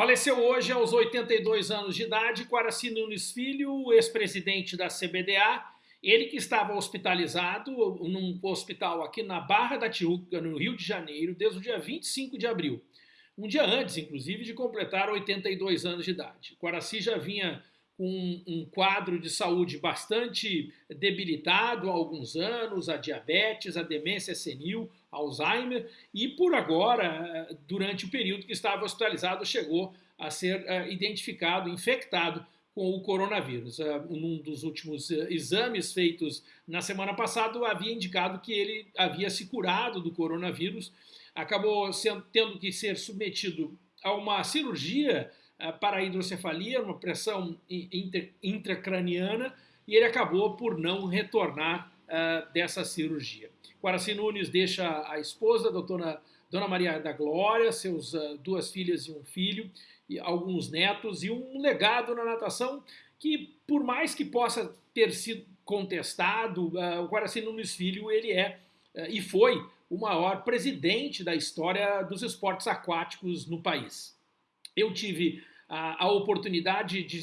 Faleceu hoje aos 82 anos de idade Quaraci Nunes Filho, ex-presidente da CBDA, ele que estava hospitalizado num hospital aqui na Barra da Tijuca, no Rio de Janeiro, desde o dia 25 de abril. Um dia antes, inclusive, de completar 82 anos de idade. Quaraci já vinha com um quadro de saúde bastante debilitado há alguns anos, a diabetes, a demência senil, Alzheimer, e por agora, durante o período que estava hospitalizado, chegou a ser uh, identificado, infectado com o coronavírus. Uh, num dos últimos uh, exames feitos na semana passada, havia indicado que ele havia se curado do coronavírus, acabou sendo, tendo que ser submetido a uma cirurgia para a hidrocefalia, uma pressão intracraniana, e ele acabou por não retornar uh, dessa cirurgia. Guaraci Nunes deixa a esposa, a doutora Dona Maria da Glória, seus uh, duas filhas e um filho, e alguns netos, e um legado na natação que, por mais que possa ter sido contestado, uh, o Guaraci Nunes Filho ele é e foi o maior presidente da história dos esportes aquáticos no país. Eu tive a, a oportunidade de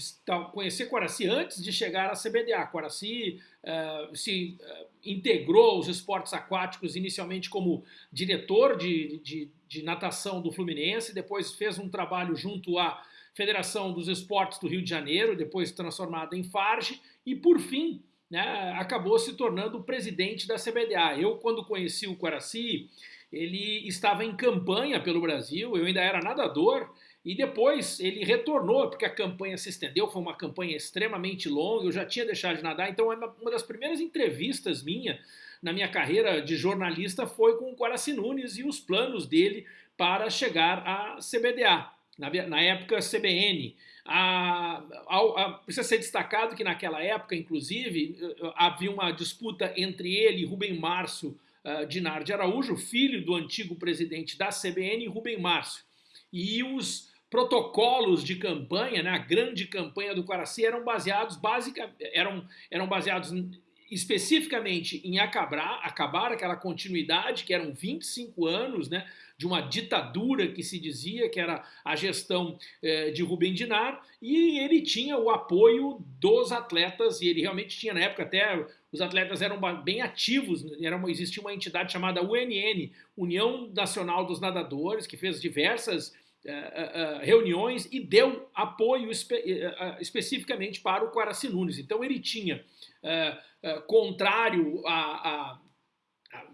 conhecer Quaraci antes de chegar à CBDA. Quaraci uh, se uh, integrou aos esportes aquáticos inicialmente como diretor de, de, de natação do Fluminense, depois fez um trabalho junto à Federação dos Esportes do Rio de Janeiro, depois transformada em Farge, e por fim né, acabou se tornando presidente da CBDA. Eu, quando conheci o Quaraci, ele estava em campanha pelo Brasil, eu ainda era nadador, e depois ele retornou, porque a campanha se estendeu, foi uma campanha extremamente longa, eu já tinha deixado de nadar, então uma das primeiras entrevistas minha na minha carreira de jornalista foi com o Quaraci Nunes e os planos dele para chegar à CBDA, na, na época CBN. A, a, a, precisa ser destacado que naquela época, inclusive, eh, havia uma disputa entre ele e Rubem Márcio uh, Dinar de Araújo, filho do antigo presidente da CBN, Rubem Márcio. E os protocolos de campanha, né, a grande campanha do Quaraci eram baseados básica, eram, eram baseados especificamente em acabar, acabar aquela continuidade que eram 25 anos né, de uma ditadura que se dizia que era a gestão eh, de Rubem Dinar e ele tinha o apoio dos atletas e ele realmente tinha na época até os atletas eram bem ativos, era uma, existia uma entidade chamada UNN, União Nacional dos Nadadores, que fez diversas eh, eh, eh, reuniões e deu apoio espe especificamente para o Quaraci Nunes. Então ele tinha, contrário a, a,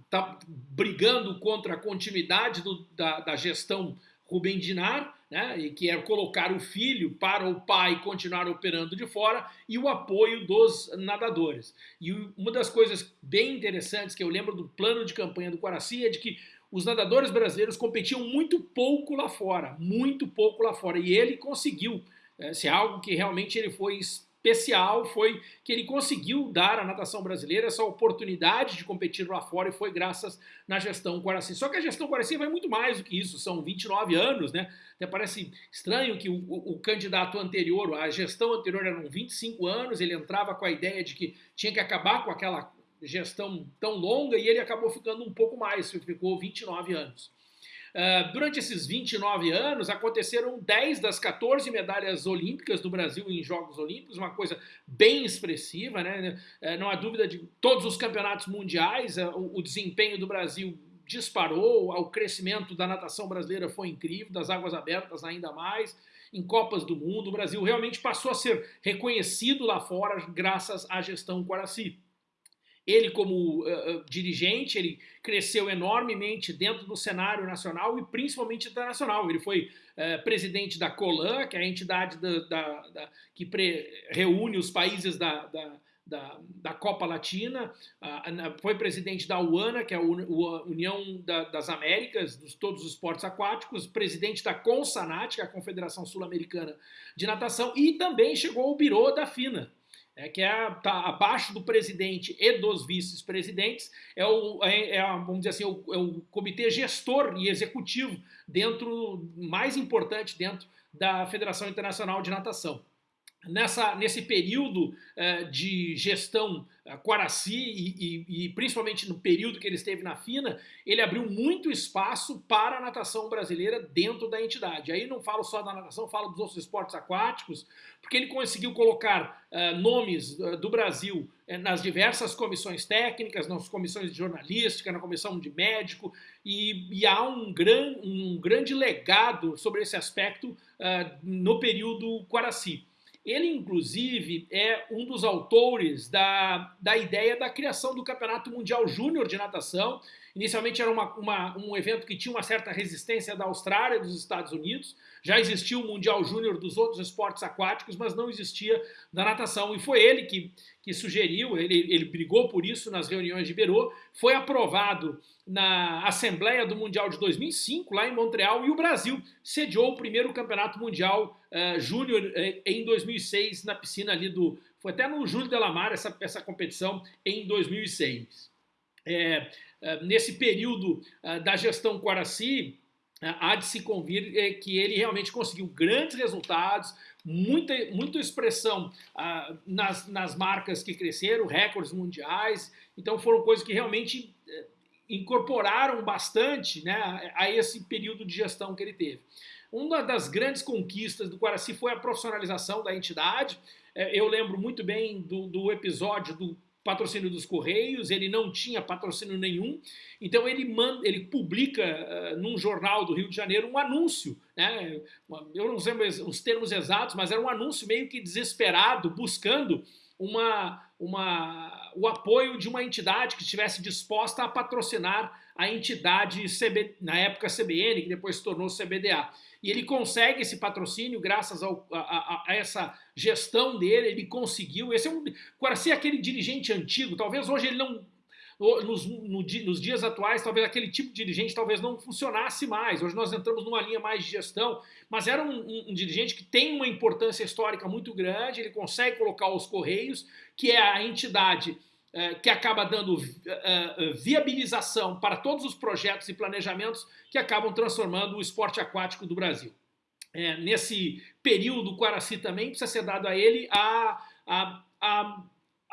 tá brigando contra a continuidade do, da, da, gestão Rubem Dinar, né, e que é colocar o filho para o pai continuar operando de fora, e o apoio dos nadadores. E uma das coisas bem interessantes que eu lembro do plano de campanha do Quaraci é de que os nadadores brasileiros competiam muito pouco lá fora, muito pouco lá fora, e ele conseguiu, é, se é algo que realmente ele foi especial, foi que ele conseguiu dar à natação brasileira essa oportunidade de competir lá fora e foi graças na gestão Guaraci. Só que a gestão Guaraci vai muito mais do que isso, são 29 anos, né? Até parece estranho que o, o, o candidato anterior, a gestão anterior eram 25 anos, ele entrava com a ideia de que tinha que acabar com aquela gestão tão longa e ele acabou ficando um pouco mais, ficou 29 anos. Uh, durante esses 29 anos, aconteceram 10 das 14 medalhas olímpicas do Brasil em Jogos Olímpicos, uma coisa bem expressiva, né? Uh, não há dúvida de todos os campeonatos mundiais, uh, o, o, desempenho do Brasil disparou, o crescimento da natação brasileira foi incrível, das águas abertas ainda mais, em Copas do Mundo, o Brasil realmente passou a ser reconhecido lá fora graças à gestão Quaraci. Ele, como uh, dirigente, ele cresceu enormemente dentro do cenário nacional e principalmente internacional. Ele foi uh, presidente da COLAN, que é a entidade da, da, da, que reúne os países da, da, da, Copa Latina, foi presidente da UANA, que é a União das Américas, de todos os esportes aquáticos, presidente da CONSANAT, que é a Confederação Sul-Americana de Natação, e também chegou ao Biro da FINA, é, que é, tá abaixo do presidente e dos vice-presidentes, é o, é, é, vamos dizer assim, é o, é o, comitê gestor e executivo dentro, mais importante dentro da Federação Internacional de Natação. Nessa, nesse período uh, de gestão uh, Quaraci e, e, e, principalmente no período que ele esteve na FINA, ele abriu muito espaço para a natação brasileira dentro da entidade. Aí não falo só da natação, falo dos outros esportes aquáticos, porque ele conseguiu colocar uh, nomes do Brasil nas diversas comissões técnicas, nas comissões de jornalística, na comissão de médico, e, e há um, gran, um grande legado sobre esse aspecto no período Quaraci. Ele, inclusive, é um dos autores da, da ideia da criação do Campeonato Mundial Júnior de Natação. Inicialmente era uma, uma, um evento que tinha uma certa resistência da Austrália dos Estados Unidos. Já existia o Mundial Júnior dos outros esportes aquáticos, mas não existia da natação. E foi ele que, que sugeriu, ele, ele brigou por isso nas reuniões de Berô. Foi aprovado na Assembleia do Mundial de 2005, lá em Montreal, e o Brasil sediou o primeiro Campeonato Mundial uh, Júnior uh, em 2006, na piscina ali do... Foi até no Júlio Delamar essa, essa competição em 2006. É, uh, nesse período da gestão Quaraci, há de se convir que ele realmente conseguiu grandes resultados, muita, muita expressão nas, nas marcas que cresceram, recordes mundiais, então foram coisas que realmente incorporaram bastante né, a esse período de gestão que ele teve. Uma das grandes conquistas do Guaraci foi a profissionalização da entidade. É, eu lembro muito bem do, do episódio do patrocínio dos Correios, ele não tinha patrocínio nenhum, então ele, manda, ele publica uh, num jornal do Rio de Janeiro um anúncio, né? eu não sei os termos exatos, mas era um anúncio meio que desesperado, buscando uma, uma, o apoio de uma entidade que estivesse disposta a patrocinar a entidade, CB, na época CBN, que depois se tornou CBDA. E ele consegue esse patrocínio graças ao, a, a, a, essa gestão dele, ele conseguiu. Esse é um, Guaraci é aquele dirigente antigo, talvez hoje ele não nos, no, nos, dias atuais, talvez aquele tipo de dirigente talvez não funcionasse mais. Hoje nós entramos numa linha mais de gestão, mas era um, um, um, dirigente que tem uma importância histórica muito grande, ele consegue colocar os Correios, que é a entidade eh, que acaba dando uh, viabilização para todos os projetos e planejamentos que acabam transformando o esporte aquático do Brasil. É, nesse período, o Quaraci também precisa ser dado a ele a, a, a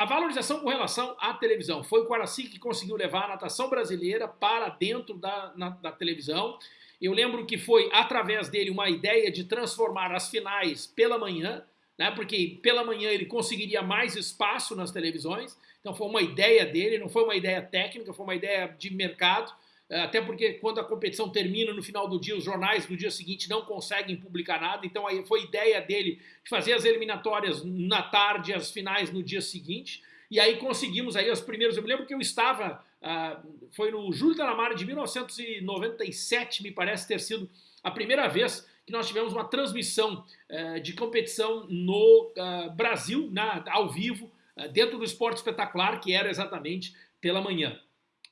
a valorização com relação à televisão. Foi o Quaraci que conseguiu levar a natação brasileira para dentro da, na, da televisão. Eu lembro que foi através dele uma ideia de transformar as finais pela manhã, né, porque pela manhã ele conseguiria mais espaço nas televisões. Então foi uma ideia dele, não foi uma ideia técnica, foi uma ideia de mercado. É, até porque quando a competição termina no final do dia, os jornais do dia seguinte não conseguem publicar nada, então aí foi ideia dele de fazer as eliminatórias na tarde, as finais no dia seguinte, e aí conseguimos aí os primeiros, eu me lembro que eu estava, uh, foi no Júlio da Lamara de 1997, me parece ter sido a primeira vez que nós tivemos uma transmissão uh, de competição no uh, Brasil, na, ao vivo, dentro do esporte espetacular, que era exatamente pela manhã.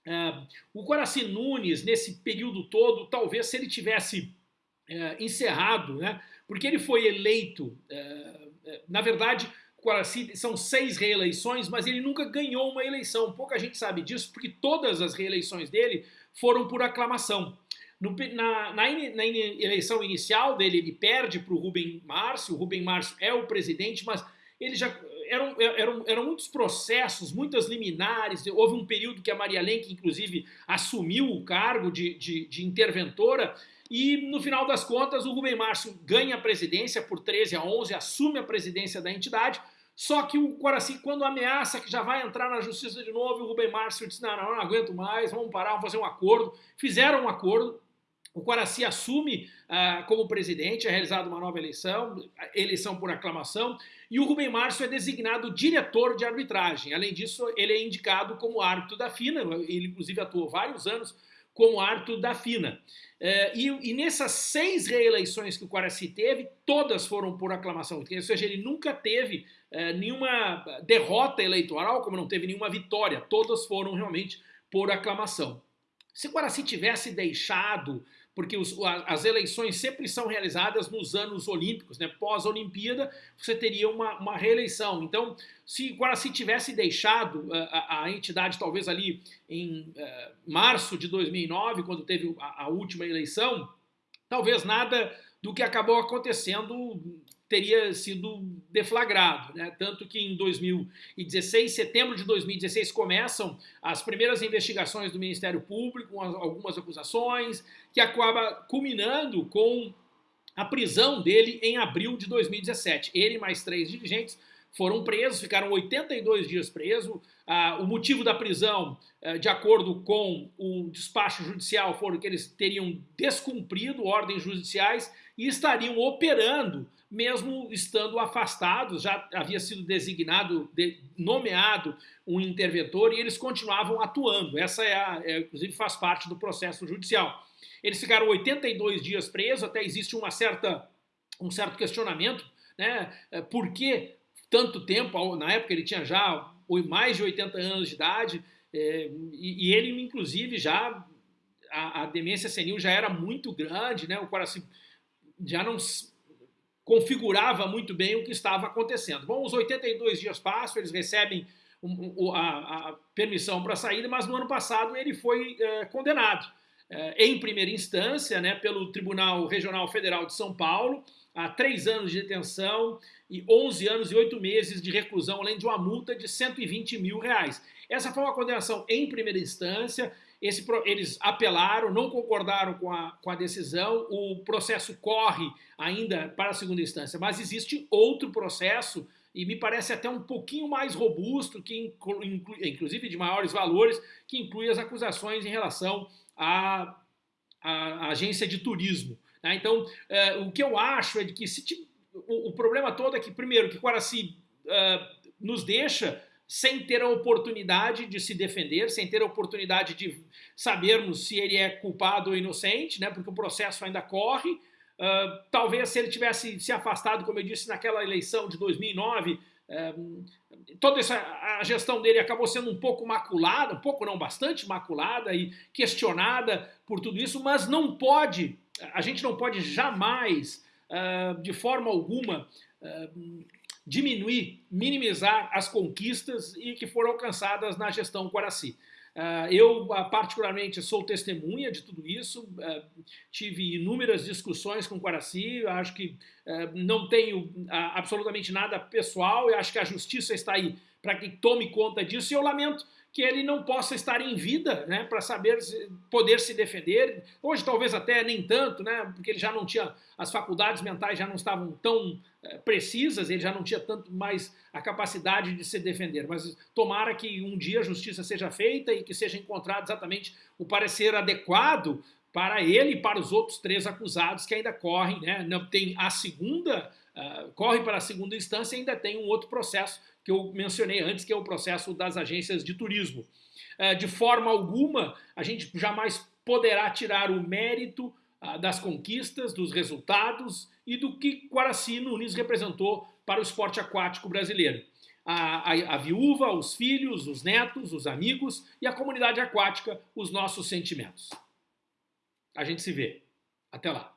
É, o Guaraci Nunes, nesse período todo, talvez se ele tivesse é, encerrado, né, porque ele foi eleito, é, na verdade, são seis reeleições, mas ele nunca ganhou uma eleição. Pouca gente sabe disso, porque todas as reeleições dele foram por aclamação. No, na, na, na, eleição inicial dele, ele perde para o Rubem Márcio, o Rubem Márcio é o presidente, mas ele já eram, eram, eram muitos processos, muitas liminares. Houve um período que a Maria Lenk, inclusive, assumiu o cargo de, de, de interventora. E no final das contas, o Rubem Márcio ganha a presidência por 13 a 11, assume a presidência da entidade. Só que o Coraci, quando ameaça que já vai entrar na justiça de novo, o Rubem Márcio disse: não, não, não aguento mais, vamos parar, vamos fazer um acordo. Fizeram um acordo, o Quaraci assume ah, como presidente, é realizada uma nova eleição, eleição por aclamação, e o Rubem Márcio é designado diretor de arbitragem. Além disso, ele é indicado como árbitro da FINA, ele inclusive atuou vários anos como árbitro da FINA. É, e, e, nessas seis reeleições que o Quaraci teve, todas foram por aclamação, ou seja, ele nunca teve é, nenhuma derrota eleitoral, como não teve nenhuma vitória, todas foram realmente por aclamação. Se o Quaraci tivesse deixado porque os, as eleições sempre são realizadas nos anos olímpicos, né? pós-Olimpíada você teria uma, uma, reeleição. Então, se Guaraci tivesse deixado eh, a, a, entidade talvez ali em uh, março de 2009, quando teve a, a última eleição, talvez nada do que acabou acontecendo teria sido deflagrado, né? tanto que em 2016, setembro de 2016, começam as primeiras investigações do Ministério Público, algumas acusações, que acaba culminando com a prisão dele em abril de 2017. Ele e mais três dirigentes foram presos, ficaram 82 dias presos. Ah, o motivo da prisão, eh, de acordo com o despacho judicial, foram que eles teriam descumprido ordens judiciais e estariam operando, mesmo estando afastados, já havia sido designado, de, nomeado um interventor e eles continuavam atuando. Essa é, a, é, inclusive faz parte do processo judicial. Eles ficaram 82 dias presos, até existe uma certa, um certo questionamento, né? Eh, por que tanto tempo, na época ele tinha já mais de 80 anos de idade, é, e, e, ele, inclusive, já, a, a, demência senil já era muito grande, né? o coração já não configurava muito bem o que estava acontecendo. Bom, os 82 dias passam, eles recebem a, a, permissão para saída, mas no ano passado ele foi é, condenado é, em primeira instância né, pelo Tribunal Regional Federal de São Paulo a três anos de detenção e 11 anos e 8 meses de reclusão, além de uma multa de 120 mil reais. Essa foi uma condenação em primeira instância, esse, eles apelaram, não concordaram com a, com a decisão, o processo corre ainda para a segunda instância, mas existe outro processo e me parece até um pouquinho mais robusto, que inclui, inclusive de maiores valores, que inclui as acusações em relação à, à agência de turismo. Né? Então, é, o que eu acho é de que se, o, o, problema todo é que, primeiro, que Guaraci uh, nos deixa sem ter a oportunidade de se defender, sem ter a oportunidade de sabermos se ele é culpado ou inocente, né? porque o processo ainda corre. Uh, talvez se ele tivesse se afastado, como eu disse, naquela eleição de 2009, um, toda essa a gestão dele acabou sendo um pouco maculada, um pouco não, bastante maculada e questionada por tudo isso, mas não pode a gente não pode jamais, uh, de forma alguma, uh, diminuir, minimizar as conquistas e que foram alcançadas na gestão Quaraci. Uh, eu, particularmente, sou testemunha de tudo isso, uh, tive inúmeras discussões com o Quaraci, acho que não tenho absolutamente nada pessoal, eu acho que a justiça está aí para que tome conta disso e eu lamento que ele não possa estar em vida, né, para saber poder se defender. Hoje talvez até nem tanto, né, porque ele já não tinha as faculdades mentais já não estavam tão é, precisas, ele já não tinha tanto mais a capacidade de se defender. Mas tomara que um dia a justiça seja feita e que seja encontrado exatamente o parecer adequado para ele e para os outros três acusados que ainda correm, né? Não tem a segunda, uh, corre para a segunda instância e ainda tem um outro processo que eu mencionei antes, que é o processo das agências de turismo. É, de forma alguma, a gente jamais poderá tirar o mérito ah, das conquistas, dos resultados e do que Quaraci Nunes representou para o esporte aquático brasileiro. A, a, a, viúva, os filhos, os netos, os amigos e a comunidade aquática, os nossos sentimentos. A gente se vê. Até lá.